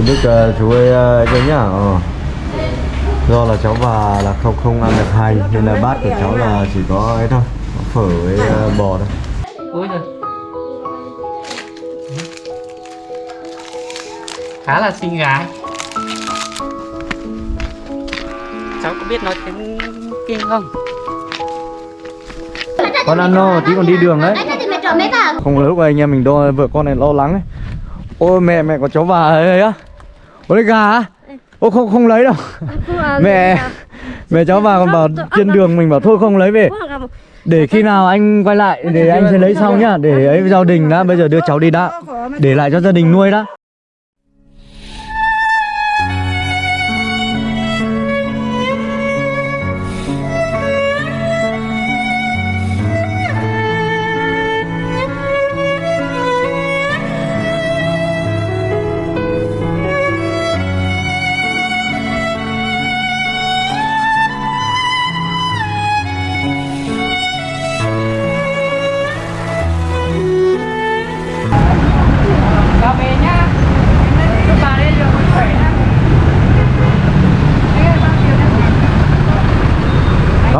chú Đức uh, chú ơi uh, cho nhá. Ờ. do là cháu và là không không ăn được hành nên là bát của cháu là chỉ có ấy thôi có phở với uh, bò thôi. Ôi giời. Khá là xinh gái. Cháu có biết nói tiếng kinh không? con ăn no tí còn đi đường đấy. Không lúc này anh em mình đo vợ con này lo lắng ấy. Ôi mẹ mẹ có cháu bà ấy á ôi lấy gà á? Ô không không lấy đâu. Mẹ mẹ cháu bà còn bảo trên đường mình bảo thôi không lấy về. Để khi nào anh quay lại để anh sẽ lấy sau nhá. Để ấy gia đình đã bây giờ đưa cháu đi đã. Để lại cho gia đình nuôi đã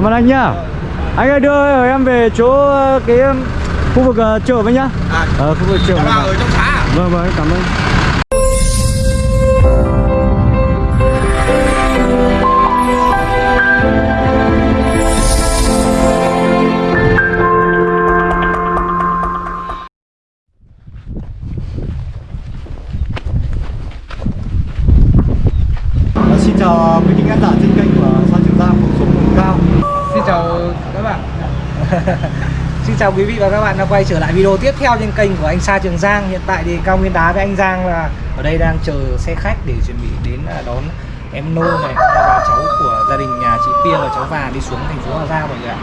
cảm ơn anh nhá. Anh ơi đưa em về chỗ ờ, cái khu vực ờ, chợ với nhá. À, ờ khu vực chợ ở trong xã à? vâng vâng cảm ơn chào quý vị và các bạn đã quay trở lại video tiếp theo trên kênh của anh Sa Trường Giang. Hiện tại thì Cao Nguyên Đá với anh Giang là ở đây đang chờ xe khách để chuẩn bị đến à, đón em Nô này à, và cháu của gia đình nhà chị Pia và cháu Và đi xuống thành phố Hà Giang mọi người ạ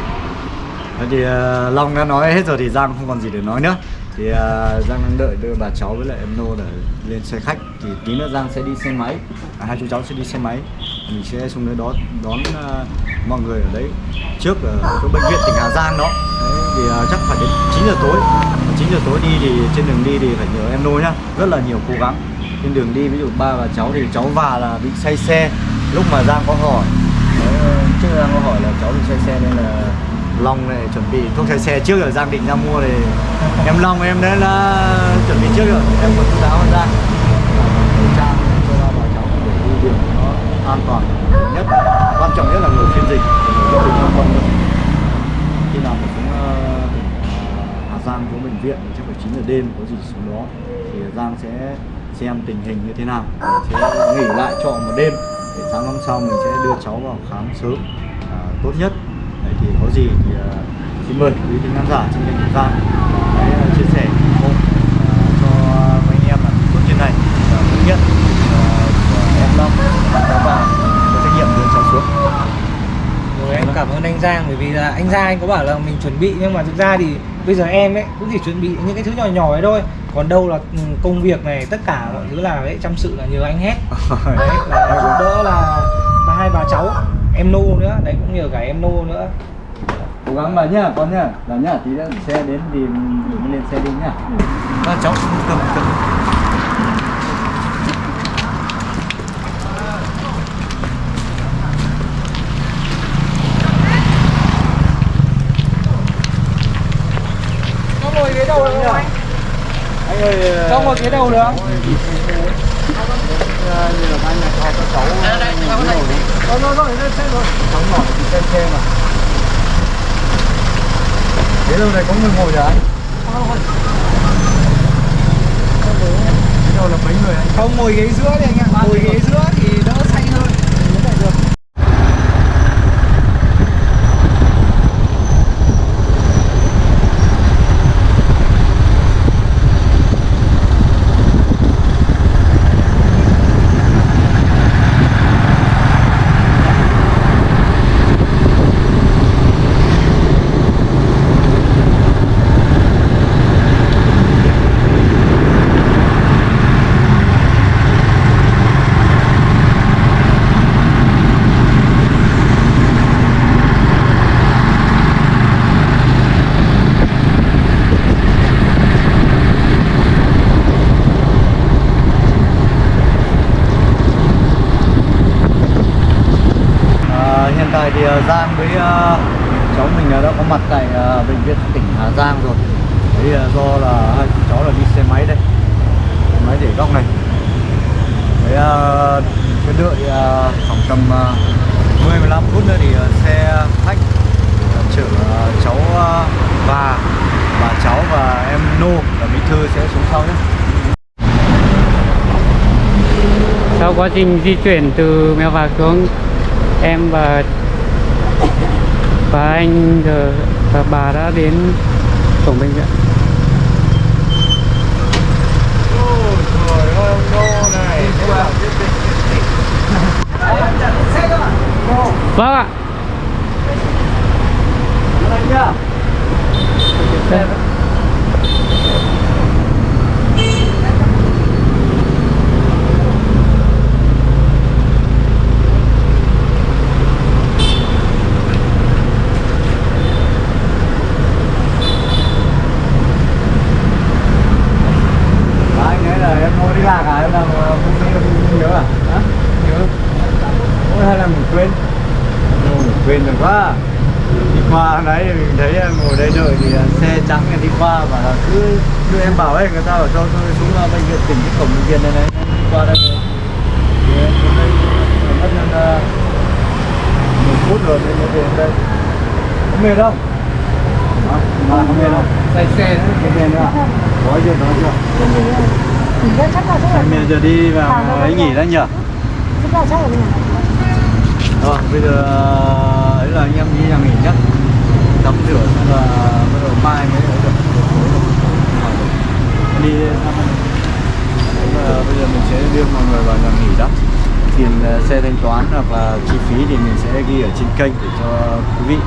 thì uh, Long đã nói hết rồi thì Giang không còn gì để nói nữa. Thì uh, Giang đang đợi đưa bà cháu với lại em Nô để lên xe khách. Thì tí nữa Giang sẽ đi xe máy. À, hai chú cháu sẽ đi xe máy mình sẽ xuống đấy đó đón uh, mọi người ở đấy. Trước ở chỗ bệnh viện tỉnh Hà Giang đó. Đấy, thì uh, chắc phải đến 9 giờ tối. 9 giờ tối đi thì trên đường đi thì phải nhờ em Nô nhá. Rất là nhiều cố gắng. Trên đường đi ví dụ ba và cháu thì cháu và là bị say xe. Lúc mà Giang có hỏi đấy, trước Giang có hỏi là cháu bị say xe nên là Long này chuẩn bị thuốc say xe trước rồi Giang định ra mua thì em Long em đấy là chuẩn bị trước rồi. Em còn chú đáo ra khẩu trang cho ba bà cháu để đi đường nó an toàn nhất. Quan trọng nhất là người phiên dịch người phiên dịch quan khi nào mà xuống Hà Giang xuống bệnh viện chắc phải 9 giờ đêm có gì xuống đó thì Giang sẽ xem tình hình như thế nào sẽ nghỉ lại trọ một đêm để sáng hôm sau mình sẽ đưa cháu vào khám sớm à, tốt nhất. Đấy, thì có gì thì uh, xin mời quý vị khán giả trên kênh của Giang hãy ờ, chia sẻ ủng hộ uh, cho mấy anh em làm tốt trên này. Và thứ nhất uh, em Long và cháu vào có trách nhiệm đưa cháu xuống Rồi em cảm ơn anh Giang bởi vì là anh Giang anh có bảo là mình chuẩn bị nhưng mà thực ra thì bây giờ em ấy cũng chỉ chuẩn bị những cái thứ nhỏ nhỏ ấy thôi. Còn đâu là ừ, công việc này tất cả mọi thứ là đấy chăm sự là nhờ anh hết. Đấy là giúp đỡ là, là hai bà cháu em nô nữa. Đấy cũng nhờ cả em nô nữa. Cố gắng mà nhá con nhá. Là nhá tí nữa xe đến thì mình lên xe đi nhá. Ba cháu cầm cầm cho ngồi ghế đầu được không anh ơi cho ngồi ghế đầu được không như là anh này cho các cháu. Rồi. Rồi rồi lên xe rồi cháu nhỏ thì xem xe mà. Ghế đâu này có người ngồi rồi anh ghế đâu là mấy người anh? Không ngồi ghế giữa đi anh ạ. Ngồi ghế giữa có mặt tại ờ, bệnh viện tỉnh Hà Giang rồi. Đấy là do là hai chú cháu là đi xe máy đây. Xe máy để góc này. Đấy ờ, cứ đợi ờ, khoảng tầm ờ, 10 15 phút nữa thì xe khách chở cháu ờ, và bà cháu và em Nô là bí thư sẽ xuống sau nhé. Sau quá trình di chuyển từ mèo vạc xuống em và và anh giờ và bà đã đến cổng bệnh viện. Vâng ạ. Đây nhá Đó, anh ấy là em mua đi lạc à? Em làm ờ, không nhớ, không nhớ à? Hả? Nhớ Ôi hay là mình quên mình quên rồi quá Đi qua đấy mình thấy em ngồi đây đợi thì ờ, xe trắng này đi qua và cứ đưa em bảo ấy người ta bảo cho tôi xuống ờ, bệnh viện tỉnh cái cổng bệnh viện này này đi qua đây rồi thì em xuống đây mất hơn 10 phút rồi mới mới về đây có mệt không? Hả? Mà không mệt không? Say xe nữa. Không mệt nữa à? Có chưa, có chưa? Chắc là chắc là giờ đi vào ấy nghỉ đấy nhỉ? chắc là chắc là mình rồi, bây giờ ờ, ấy là anh em đi nhà nghỉ nhá. Tắm rửa xong là bắt đầu mai mới ấy được. Đi thăm là bây giờ mình sẽ đưa mọi người vào nhà nghỉ đó. Tiền ờ, xe thanh toán hoặc là chi phí thì mình sẽ ghi ở trên kênh để cho quý vị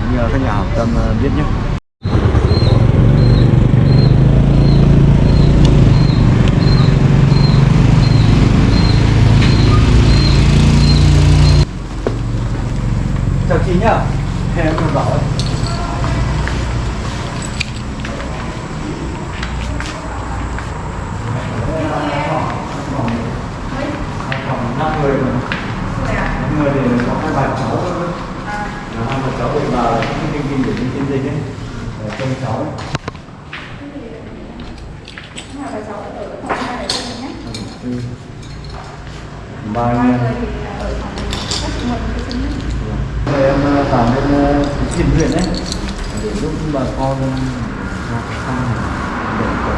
cũng như các nhà hảo tâm ờ, biết nhé nhá em một bảo ấy. Năm người mà năm người thì có hai bà cháu nữa Là hai bà cháu thì bà là cái kinh kinh để đi chiến dịch ấy để trông cháu ấy. nhé. ba anh em rồi em ờ, làm bên ờ, đấy để giúp bà con ờ, ra cái sang để có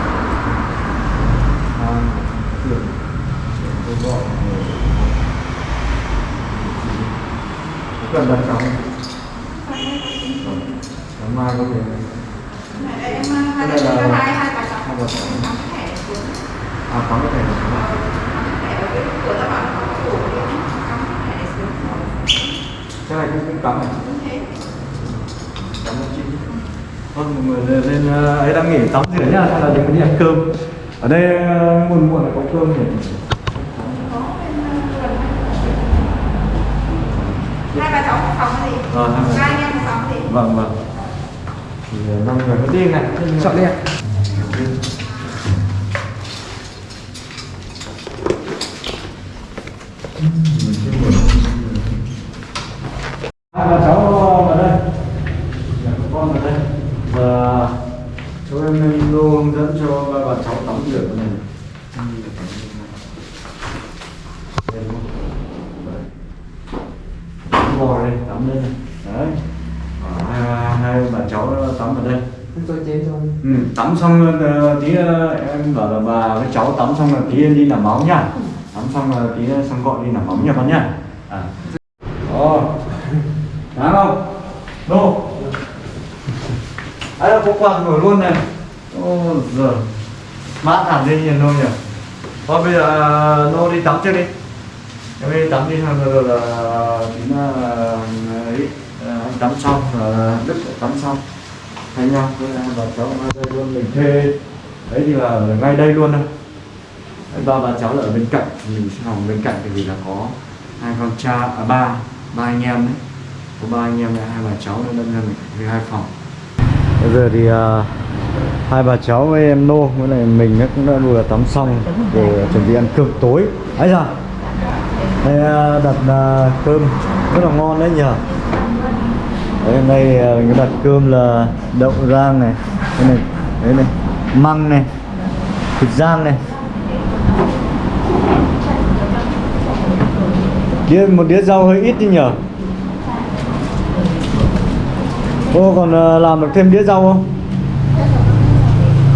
sang thường để tôi gọi người cần đặt cọc không? Vâng. Sáng mai có là hai bà cháu à có cái thẻ đủ cái này cũng cũng cắm này cảm ơn chị. Thôi mọi người lên, ờ, ấy đang nghỉ tắm rửa nhá hay là đừng đi ăn cơm. Ở đây ờ, muộn muộn là có cơm nhỉ? Hai bà cháu một phòng gì? Ờ, hai anh em một phòng gì? Vâng vâng. Thì ờ, năm người có đi này. Chọn đi ạ. hai bà cháu vào đây nhà các con vào đây và chú em luôn hướng dẫn cho ba bà cháu tắm rửa cái này Đây đúng không? Đấy. Tắm bò đây tắm đây này. Đấy. Ờ, hai, hai bà cháu tắm ở đây. Ừ, tắm xong ờ, tí ờ, em bảo là bà với cháu tắm xong là tí em đi làm máu nhá tắm xong là tí xong gọi đi làm máu nha con nhá à. Ồ, Đáng không? Nô Ấy là có quạt nổi luôn này. Ô giờ Mát hẳn lên nhìn nô nhỉ. Thôi bây giờ nô đi tắm trước đi Em đi tắm đi xong rồi là đến là ấy ờ, anh tắm xong ờ, là Đức tắm xong. Thay nhau với hai bà cháu ngay đây luôn mình thuê. Đấy thì là ở ngay đây luôn đâu ba bà cháu là ở bên cạnh mình sẽ phòng bên cạnh thì vì là có hai con cha à, ba ba anh em đấy. Có ba anh em và hai bà cháu nên là mình thuê hai phòng. Bây giờ thì uh, hai bà cháu với em nô với lại mình cũng đã vừa tắm xong để chuẩn bị ăn cơm tối. Ấy giờ đây à, đặt à, cơm. Rất là ngon đấy nhờ đấy, hôm nay à, mình đặt cơm là đậu rang này đây này đấy này măng này thịt rang này. Đĩa một đĩa rau hơi ít đi nhờ cô còn làm được thêm đĩa rau không?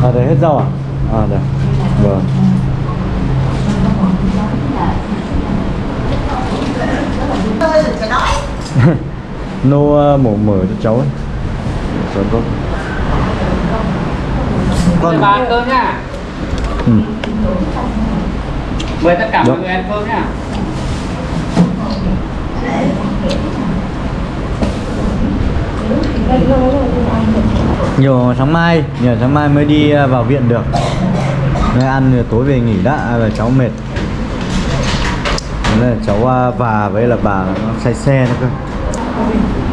À để hết rau à? À đây vâng. nô uh, mổ mở cho cháu ấy. Cháu tốt Mời bà ăn cơm nha. Ừ. Mời tất cả mọi Dạ. người ăn cơm nha. Nhiều sáng mai nhiều sáng mai mới đi uh, vào viện được. Nên ăn rồi tối về nghỉ đã và cháu mệt là cháu uh, và với là bà nó say xe nữa cơ.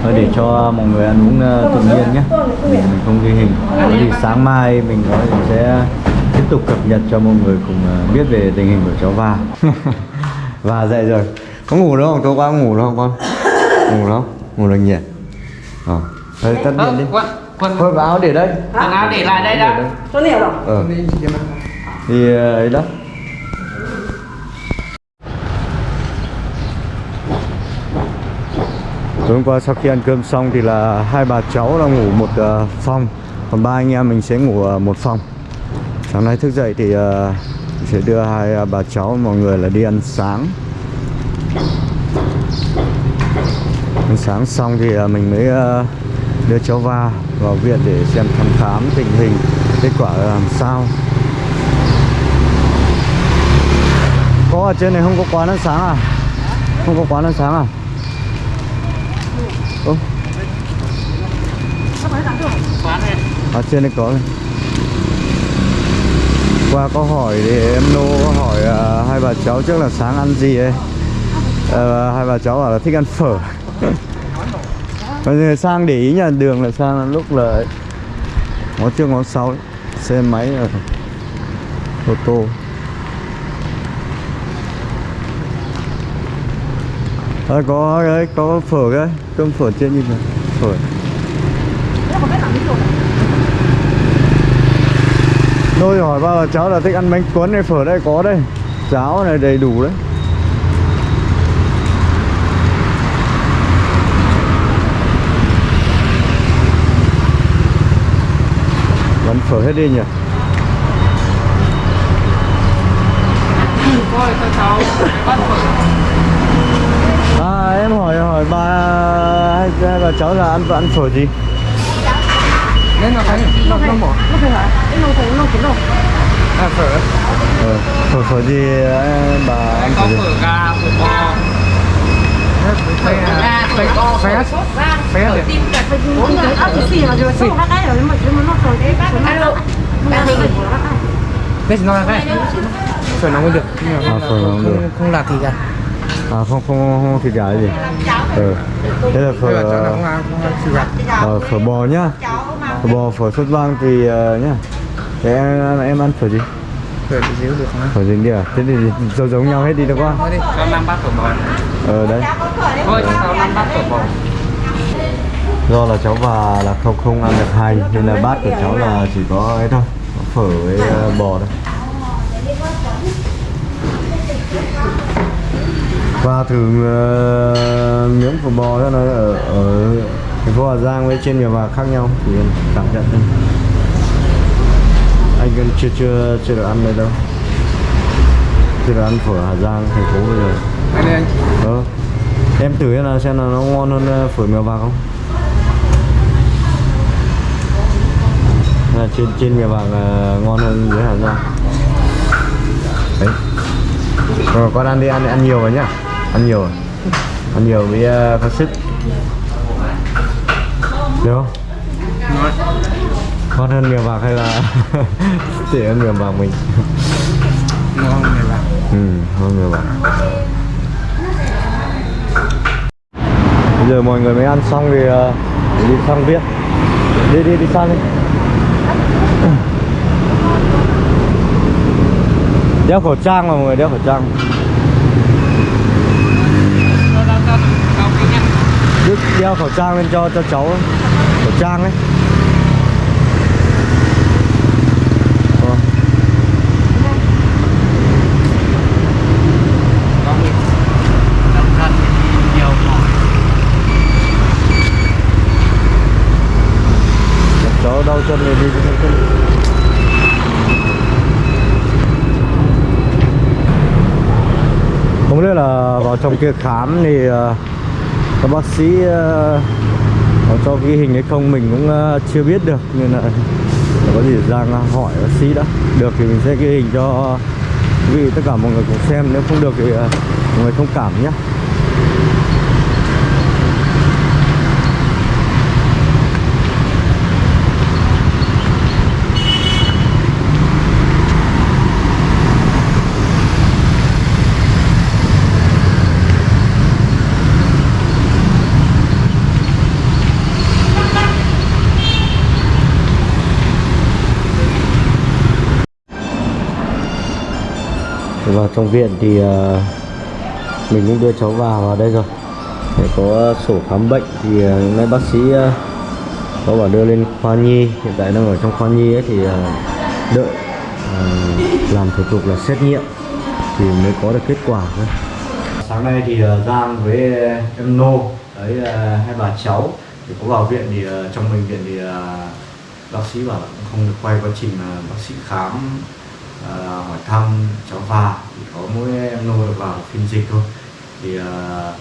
Thôi để cho mọi người ăn uống uh, tự nhiên nhé. Mình, mình không ghi hình. Có gì sáng mai mình có sẽ tiếp tục cập nhật cho mọi người cùng uh, biết về tình hình của cháu và. Và dậy rồi. Có ngủ đâu không? Tối qua ngủ đâu không con? Ngủ đâu ngủ được nhỉ? Ờ. Thôi tắt điện đi. Quần, thôi áo để đây. Quần áo để lại đây đã. Cho nhiều đâu? ờ. Thì ờ, ấy đó tối hôm qua sau khi ăn cơm xong thì là hai bà cháu là ngủ một uh, phòng. Còn ba anh em mình sẽ ngủ uh, một phòng. Sáng nay thức dậy thì uh, sẽ đưa hai ờ, bà cháu mọi người là đi ăn sáng. Ăn sáng xong thì mình mới đưa cháu va vào viện để xem thăm khám tình hình kết quả làm sao. Có ở trên này không có quán ăn sáng à? Không có quán ăn sáng à Ơ Quán này ở trên đây có này qua có hỏi thì em nô có hỏi uh, hai bà cháu trước là sáng ăn gì ấy. Uh, hai bà cháu bảo là thích ăn phở. Bây giờ sang để ý nhà đường là sang lúc là ngó trước ngó sau ấy. xe máy ở ô tô. À, có đấy có phở cái cơm phở trên như này. Phở. Tôi hỏi bao giờ cháu là thích ăn bánh cuốn này phở? Đây có đây. Cháo này đầy đủ đấy. Vẫn phở hết đi nhỉ? À em hỏi hỏi bà hai, hai bà cháu là ăn ăn phở gì Nên là thấy Nó nó bỏ Nó phải hả? Cái nồi thùng, nồi kiến đâu? À phở. Ờ, Phở phở gì ờ, bà ăn Có phở gì phở gà, phở bò Phở gà, phở bò, phở Phở gì? Ủa, cái ốc chỉ xì mà rồi. xong các cái rồi. Mà nó rồi đấy Nó nó nó nó Đây chỉ nói là cái? Phở nóng mới được. Nhưng mà À, không, phở được. không, không là thịt à À không không không, không thịt gà gì? Ờ. Thế là phở là là ờ, không ăn không ăn thịt gà. Ờ, phở bò nhá. Phở bò phở sốt vang thì ờ, nhá. Thế em, em ăn phở gì? Phở xíu được không Phở gì đi à? Thế thì giống giống nhau hết đi được quá. Thôi đi, cho 5 bát phở bò Ờ đấy. Thôi cho 5 bát phở bò. Do là cháu và là không không ăn được hành Nên là bát của cháu là chỉ có ấy thôi. Có Phở với ờ, bò thôi. Và thử ờ, miếng phở bò đó nó ở, ở thành phố Hà Giang với trên miền Bắc khác nhau thì em cảm nhận thôi. Anh vẫn chưa chưa chưa được ăn đây đâu. Chưa được ăn phở Hà Giang thành phố bây giờ. Anh anh. Ờ. Em thử nào xem là nó ngon hơn ờ, phở mèo vàng không? Là trên trên mèo vàng ờ, ngon hơn dưới Hà Giang. Đấy. Rồi con ăn đi ăn ăn nhiều rồi nhá. Ăn nhiều ăn nhiều với uh, có sức được không? Ngon ngon hơn mèo vàng hay là tệ hơn mèo vàng mình? Ngon này là ừ hơn mèo vàng bây giờ mọi người mới ăn xong thì ờ, đi sang viện đi đi đi sang đi. Đeo khẩu trang mà mọi người đeo khẩu trang Đức đeo khẩu trang lên cho cho cháu khẩu trang ấy Ờ. cẩn thận thì nhiều mỏi cháu đau chân này đi cho chân không biết là vào trong kia khám thì ờ, các bác sĩ ờ, có cho ghi hình hay không mình cũng ờ, chưa biết được. Nên là có gì Giang ờ, hỏi bác sĩ đã. Được thì mình sẽ ghi hình cho quý vị tất cả mọi người cùng xem. Nếu không được thì mọi người thông cảm nhé. Vào trong viện thì ờ, mình cũng đưa cháu vào vào đây rồi. Để có sổ khám bệnh thì ờ, hôm nay bác sĩ ờ, có bảo đưa lên khoa nhi. Hiện tại đang ở trong khoa nhi ấy thì đợi làm thủ tục là xét nghiệm thì mới có được kết quả thôi. Sáng nay thì Giang với em Nô đấy hai bà cháu thì có vào viện thì trong bệnh viện thì bác sĩ bảo là cũng không được quay quá trình mà bác sĩ khám ờ, hỏi thăm cháu và thì có mỗi em Nô được vào phiên dịch thôi. Thì ờ,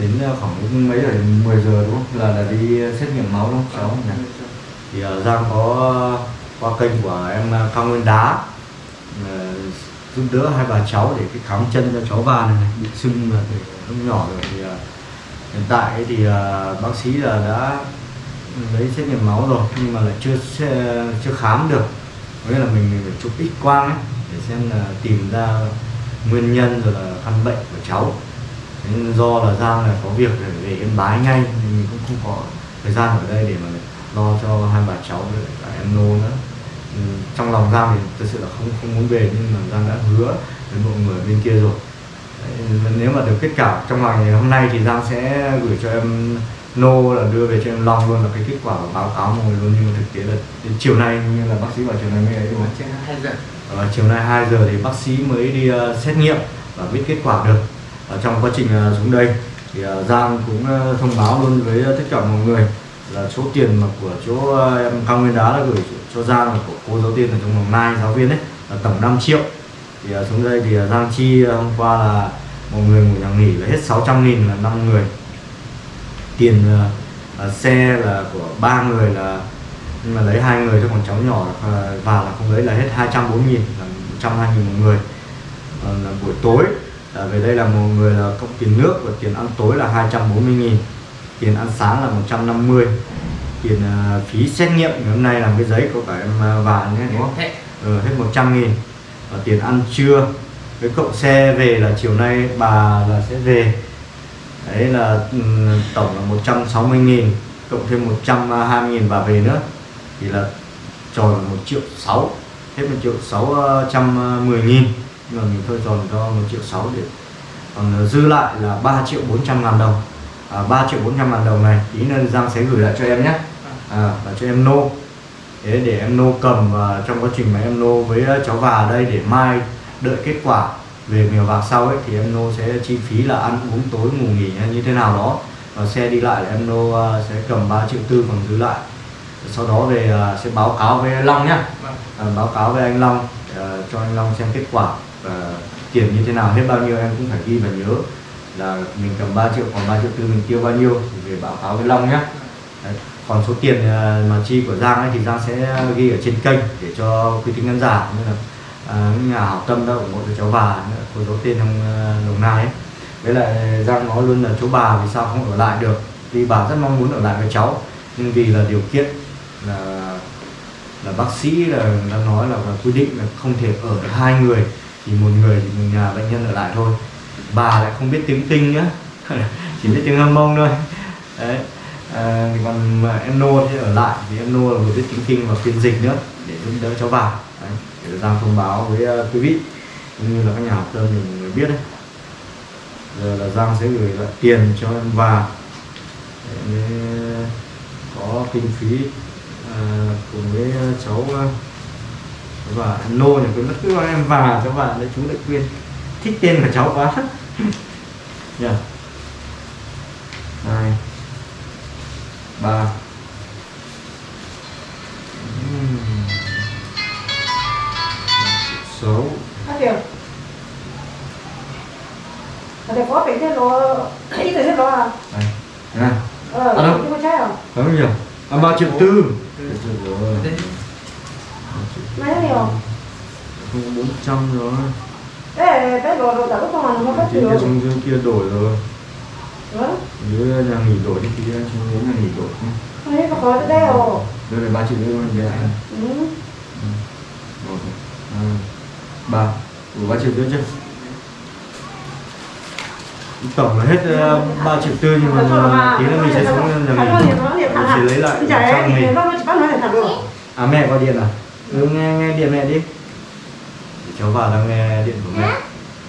đến ờ, khoảng mấy giờ 10 giờ đúng không? Là là đi xét nghiệm máu đúng không cháu? Nhỉ thì ờ, Giang có qua kênh của em Cao Nguyên Đá ờ, giúp đỡ hai bà cháu để cái khám chân cho cháu bà này, này bị sưng là từ lúc nhỏ rồi. Thì ờ, hiện tại thì ờ, bác sĩ là đã lấy xét nghiệm máu rồi nhưng mà lại chưa chưa khám được với là mình, mình phải chụp x quang ấy để xem là tìm ra nguyên nhân rồi là căn bệnh của cháu. Nên do là Giang là có việc để về Yên Bái ngay nên mình cũng không có thời gian ở đây để mà lo cho hai bà cháu với cả em Nô nữa. Ừ, trong lòng Giang thì thực sự là không không muốn về nhưng mà Giang đã hứa với mọi người bên kia rồi. Đấy, nếu mà được kết quả trong ngày hôm nay thì Giang sẽ gửi cho em Nô là đưa về em Long luôn là cái kết quả báo cáo mọi người luôn nhưng mà thực tế là đến chiều nay như là bác sĩ bảo chiều nay mới ấy đúng không? Ờ, chiều nay 2 giờ thì bác sĩ mới đi ờ, xét nghiệm và biết kết quả được. Ở trong quá trình ờ, xuống đây thì ờ, Giang cũng ờ, thông báo luôn với tất cả mọi người là số tiền mà của chỗ ờ, em Cao Nguyên Đá đã gửi cho Giang là của cô giáo tiên ở trong Đồng Nai giáo viên ấy là tổng 5 triệu. Thì ờ, xuống đây thì ờ, Giang chi ờ, hôm qua là một người ngủ nhà nghỉ là hết 600 nghìn là 5 người tiền ờ, ờ, xe là của ba người là nhưng mà lấy hai người thôi còn cháu nhỏ là, vào là không lấy là hết 240 nghìn là 120 nghìn một người. Còn là buổi tối là về đây là một người là cộng tiền nước và tiền ăn tối là 240 nghìn tiền ăn sáng là 150 tiền ờ, phí xét nghiệm. Ngày hôm nay làm cái giấy có cả em ờ, và nhé đúng không? Ừ, hết 100 nghìn. Và tiền ăn trưa với cộng xe về là chiều nay bà là sẽ về đấy là ừ, tổng là 160.000 cộng thêm 120.000 bà về nữa. Thì là tròn 1 triệu 6 hết 1 triệu 610 nghìn. Nhưng mà mình thôi tròn cho 1 triệu 6 để còn ờ, dư lại là 3 triệu 400 ngàn đồng. À, 3 triệu 400 ngàn đồng này tí nên Giang sẽ gửi lại cho em nhé. À, và cho em nô. Thế để em nô cầm và trong quá trình mà em nô với ờ, cháu và đây để mai đợi kết quả về mèo vạc sau ấy thì em nô sẽ chi phí là ăn uống tối ngủ nghỉ hay như thế nào đó. Và xe đi lại là em nô à, sẽ cầm 3 triệu tư còn giữ lại. Sau đó về à, sẽ báo cáo với Long nhá. À, báo cáo với anh Long à, cho anh Long xem kết quả và tiền như thế nào. Hết bao nhiêu em cũng phải ghi và nhớ là mình cầm 3 triệu còn 3 triệu tư mình tiêu bao nhiêu thì về báo cáo với Long nhé Đấy. còn số tiền mà chi của Giang ấy thì Giang sẽ ghi ở trên kênh để cho quý tính khán giả như là à, những nhà hảo tâm đã ủng hộ cho cháu bà cô giáo tên trong ờ, Đồng Nai ấy. Với lại Giang nói luôn là chú bà vì sao không ở lại được vì bà rất mong muốn ở lại với cháu. Nhưng vì là điều kiện là là bác sĩ là đã nói là, là quy định là không thể ở được hai người thì một người thì một nhà bệnh nhân ở lại thôi. Bà lại không biết tiếng tinh nữa chỉ biết tiếng hâm mông thôi. Đấy à, còn à, em nô thì ở lại vì em nô là vừa biết tiếng kinh và phiên dịch nữa để giúp đỡ cháu bà đấy, để Giang thông báo với uh, quý vị cũng như là các nhà học tâm mình biết đấy. Giờ là Giang sẽ gửi lại tiền cho em và để ờ, có kinh phí à, cùng với cháu và nô Lô cái bất cứ em và các bạn đấy chú lại quyên. Thích tên của cháu quá. Nhỉ triệu tư. Mấy nhiều? không bốn trăm rồi Thế cái đồ đồ đã có con nó có trên nhiều. kia xuống dưới kia đổi rồi Vâng. dưới nhà nghỉ đổi đi kia xuống dưới nhà nghỉ đổi nhé Không biết có đấy rồi. đây là ba triệu rồi đây là Ừ. một hai ba đủ ba triệu tư chưa tổng là hết ờ, ba triệu tư nhưng mà tí nữa mình sẽ xuống nhà nghỉ mình sẽ lấy lại trong mình là à mẹ gọi điện à? Ừ nghe nghe điện mẹ đi. Để cháu vào đang nghe điện của mẹ.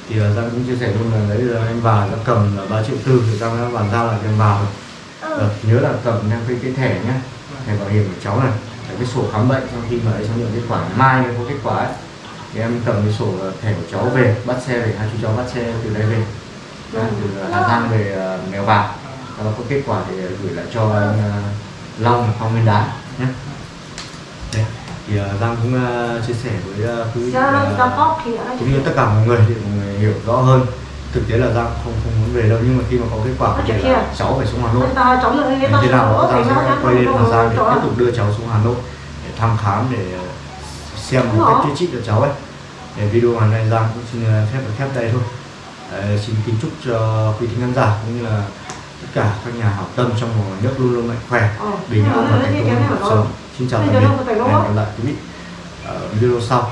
Thì uh, Giang cũng chia sẻ luôn là đấy là anh vào đã cầm là 3 triệu tư thì Giang đã bàn giao lại cho anh vào rồi. Ờ, nhớ là cầm theo cái, cái thẻ nhá. Thẻ bảo hiểm của cháu này Đấy, cái sổ khám bệnh sau khi mà ấy cháu nhận kết quả mai mới có kết quả ấy. Thì em cầm cái sổ ờ, thẻ của cháu về bắt xe về hai chú cháu bắt xe từ đây về từ ờ, Hà Giang về ờ, Mèo Vạc sau đó có kết quả thì gửi lại cho anh ờ, Long Phong Nguyên Đá nhé. Thì uh, Giang cũng uh, chia sẻ với uh, quý có nó cũng như tất cả mọi người để mọi người hiểu rõ hơn. Thực tế là Giang không không muốn về đâu nhưng mà khi mà có kết quả là kia. cháu phải xuống Hà Nội. Thế nào Giang sẽ quay lên Hà Giang để tiếp tục đưa cháu xuống Hà Nội để thăm khám để xem cách chữa trị cho cháu ấy. Để video ngày nay Giang cũng xin phép được khép đây thôi Ờ, xin kính chúc cho quý thính khán giả cũng như là tất cả các nhà hảo tâm trong và ngoài nước luôn luôn mạnh khỏe Ờ. bình an và thành công trong cuộc sống xin chào tạm biệt hẹn gặp lại quý vị ở video sau